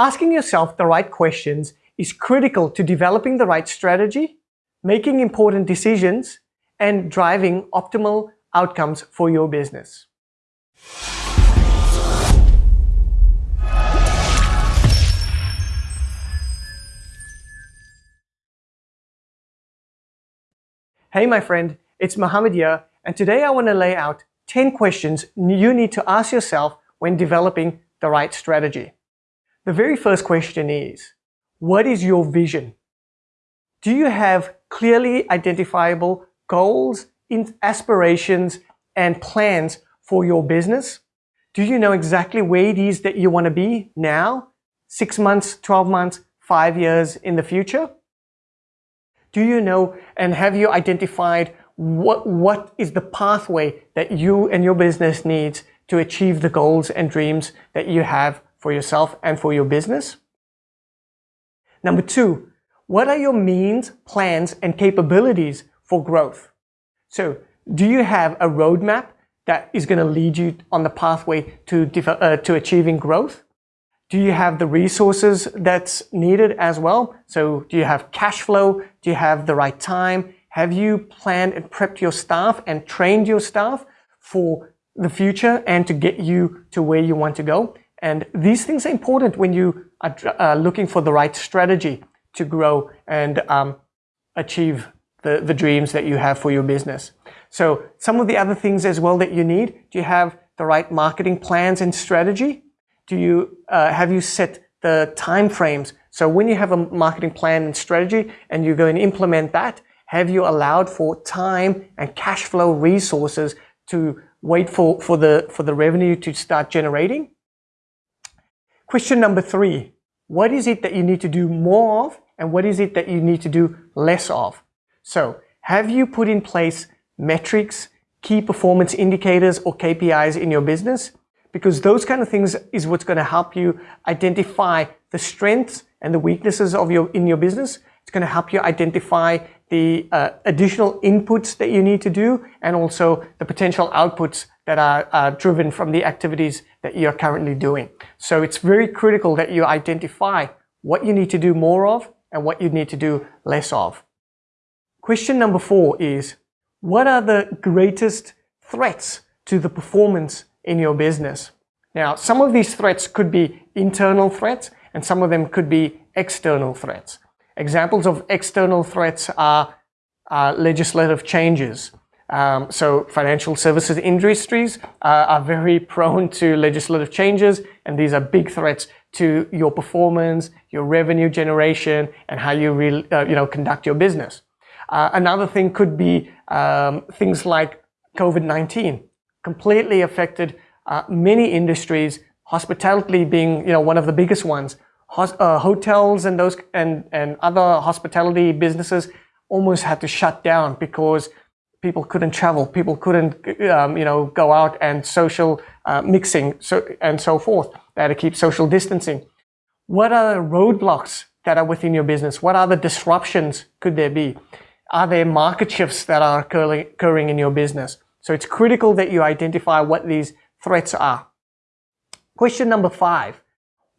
Asking yourself the right questions is critical to developing the right strategy, making important decisions, and driving optimal outcomes for your business. Hey my friend, it's Mohammed here, and today I want to lay out 10 questions you need to ask yourself when developing the right strategy. The very first question is, what is your vision? Do you have clearly identifiable goals, aspirations, and plans for your business? Do you know exactly where it is that you want to be now, six months, 12 months, five years in the future? Do you know and have you identified what, what is the pathway that you and your business needs to achieve the goals and dreams that you have for yourself and for your business? Number two, what are your means, plans, and capabilities for growth? So do you have a roadmap that is going to lead you on the pathway to, uh, to achieving growth? Do you have the resources that's needed as well? So do you have cash flow? Do you have the right time? Have you planned and prepped your staff and trained your staff for the future and to get you to where you want to go? And these things are important when you are uh, looking for the right strategy to grow and um, achieve the, the dreams that you have for your business. So some of the other things as well that you need, do you have the right marketing plans and strategy? do you, uh, have you set the time frames? So when you have a marketing plan and strategy and you go and implement that, have you allowed for time and cash flow resources to wait for, for, the, for the revenue to start generating? Question number three, what is it that you need to do more of and what is it that you need to do less of? So have you put in place metrics, key performance indicators or KPIs in your business? because those kind of things is what's going to help you identify the strengths and the weaknesses of your in your business. It's going to help you identify the uh, additional inputs that you need to do and also the potential outputs that are uh, driven from the activities that you're currently doing. So it's very critical that you identify what you need to do more of and what you need to do less of. Question number four is, what are the greatest threats to the performance in your business. Now, some of these threats could be internal threats and some of them could be external threats. Examples of external threats are uh, legislative changes. Um, so financial services industries uh, are very prone to legislative changes and these are big threats to your performance, your revenue generation, and how you, uh, you know, conduct your business. Uh, another thing could be um, things like COVID-19 completely affected uh, many industries, hospitality being you know one of the biggest ones. Uh, hotels and those and and other hospitality businesses almost had to shut down because people couldn't travel, people couldn't um, you know go out and social uh, mixing so and so forth. They had to keep social distancing. What are the roadblocks that are within your business? What other disruptions could there be? Are there market shifts that are occurring in your business? So it's critical that you identify what these threats are. Question number five,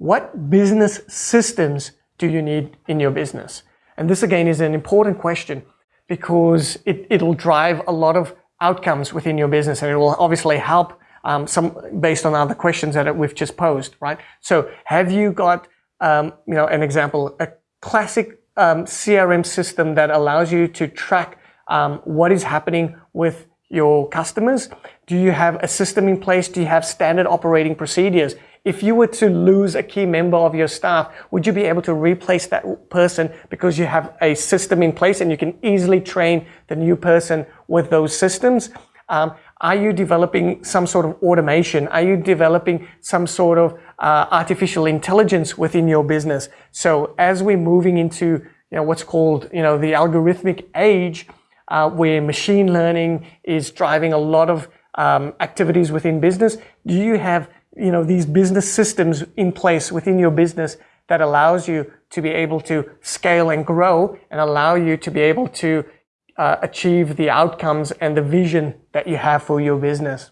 what business systems do you need in your business? And this again is an important question because it, it'll drive a lot of outcomes within your business and it will obviously help um, some based on other questions that we've just posed, right? So have you got, um, you know, an example, a classic um, CRM system that allows you to track um, what is happening with your customers? Do you have a system in place? Do you have standard operating procedures? If you were to lose a key member of your staff, would you be able to replace that person because you have a system in place and you can easily train the new person with those systems? Um, are you developing some sort of automation? Are you developing some sort of uh, artificial intelligence within your business? So as we're moving into you know, what's called you know, the algorithmic age, uh, where machine learning is driving a lot of um, activities within business? Do you have you know these business systems in place within your business that allows you to be able to scale and grow and allow you to be able to uh, achieve the outcomes and the vision that you have for your business?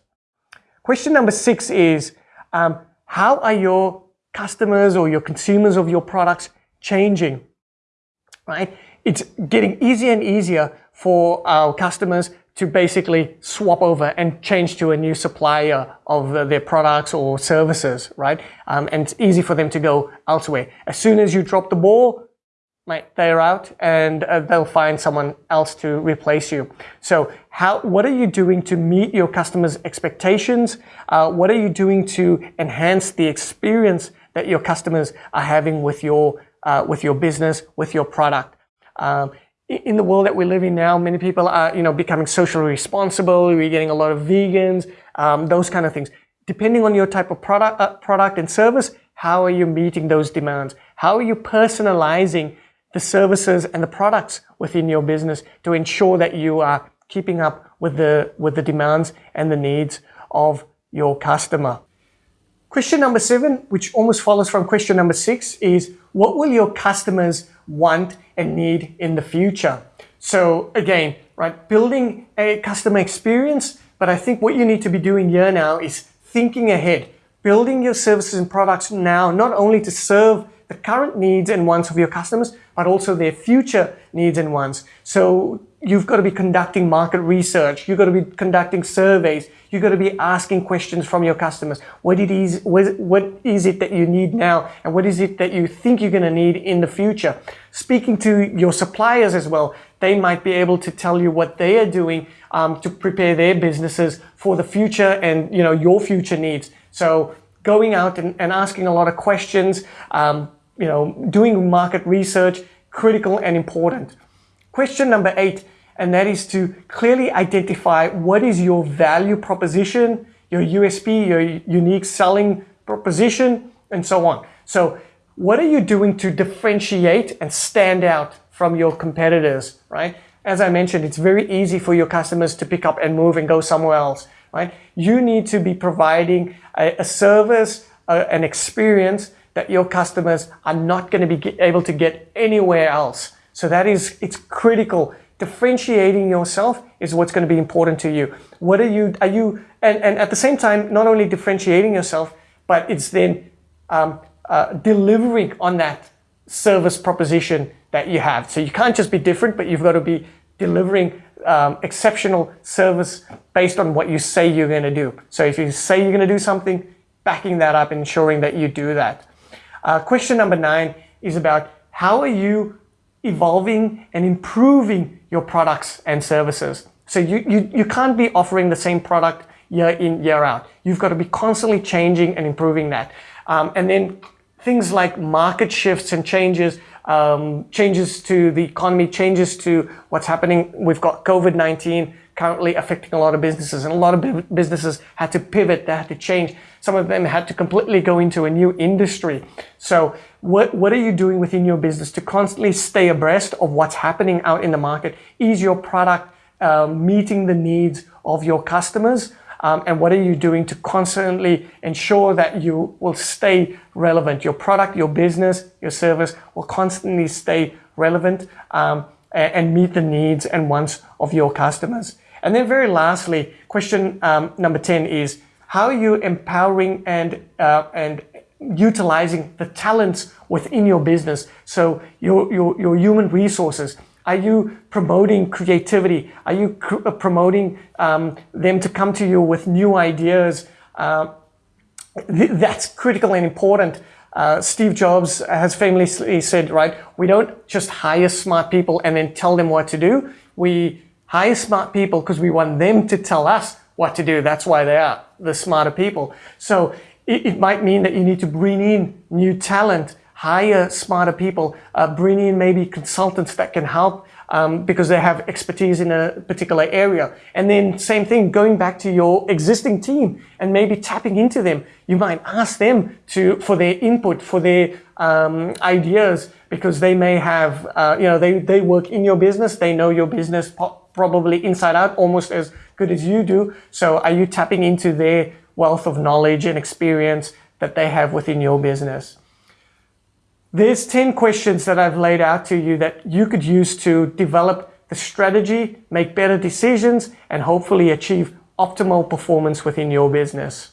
Question number six is, um, how are your customers or your consumers of your products changing, right? It's getting easier and easier for our customers to basically swap over and change to a new supplier of their products or services, right? Um, and it's easy for them to go elsewhere. As soon as you drop the ball, right, they're out and uh, they'll find someone else to replace you. So how, what are you doing to meet your customers' expectations? Uh, what are you doing to enhance the experience that your customers are having with your, uh, with your business, with your product? Um, in the world that we live in now, many people are, you know, becoming socially responsible. We're getting a lot of vegans, um, those kind of things. Depending on your type of product, uh, product and service, how are you meeting those demands? How are you personalizing the services and the products within your business to ensure that you are keeping up with the, with the demands and the needs of your customer? Question number seven, which almost follows from question number six, is what will your customers want and need in the future. So again, right, building a customer experience, but I think what you need to be doing here now is thinking ahead, building your services and products now, not only to serve the current needs and wants of your customers, but also their future needs and wants. So you've got to be conducting market research. You've got to be conducting surveys. You've got to be asking questions from your customers. What it is, what is it that you need now? And what is it that you think you're going to need in the future? Speaking to your suppliers as well, they might be able to tell you what they are doing um, to prepare their businesses for the future and, you know, your future needs. So going out and, and asking a lot of questions, um, you know, doing market research, critical and important. Question number eight, and that is to clearly identify what is your value proposition, your USP, your unique selling proposition, and so on. So what are you doing to differentiate and stand out from your competitors, right? As I mentioned, it's very easy for your customers to pick up and move and go somewhere else, right? You need to be providing a, a service, a, an experience that your customers are not going to be able to get anywhere else. So that is, it's critical. Differentiating yourself is what's going to be important to you. What are you, are you, and, and at the same time, not only differentiating yourself, but it's then um, uh, delivering on that service proposition that you have. So you can't just be different, but you've got to be delivering um, exceptional service based on what you say you're going to do. So if you say you're going to do something, backing that up, ensuring that you do that. Uh, question number nine is about how are you evolving and improving your products and services. So you, you, you can't be offering the same product year in, year out. You've got to be constantly changing and improving that. Um, and then things like market shifts and changes, um, changes to the economy, changes to what's happening. We've got COVID-19 currently affecting a lot of businesses and a lot of businesses had to pivot, they had to change. Some of them had to completely go into a new industry. So what, what are you doing within your business to constantly stay abreast of what's happening out in the market? Is your product um, meeting the needs of your customers? Um, and what are you doing to constantly ensure that you will stay relevant? Your product, your business, your service will constantly stay relevant um, and, meet the needs and wants of your customers. And then very lastly, question um, number 10 is, how are you empowering and, uh, and utilizing the talents within your business? So your, your, your human resources, are you promoting creativity? Are you uh, promoting um, them to come to you with new ideas? Uh, th that's critical and important. Uh, Steve Jobs has famously said, right, we don't just hire smart people and then tell them what to do. We hire smart people because we want them to tell us what to do. That's why they are the smarter people. So it, it might mean that you need to bring in new talent, hire smarter people, uh, bring in maybe consultants that can help um, because they have expertise in a particular area. And then same thing, going back to your existing team and maybe tapping into them. You might ask them to for their input, for their um, ideas, because they may have, uh, you know, they, they work in your business, they know your business probably inside out, almost as good as you do. So are you tapping into their wealth of knowledge and experience that they have within your business? There's 10 questions that I've laid out to you that you could use to develop the strategy, make better decisions, and hopefully achieve optimal performance within your business.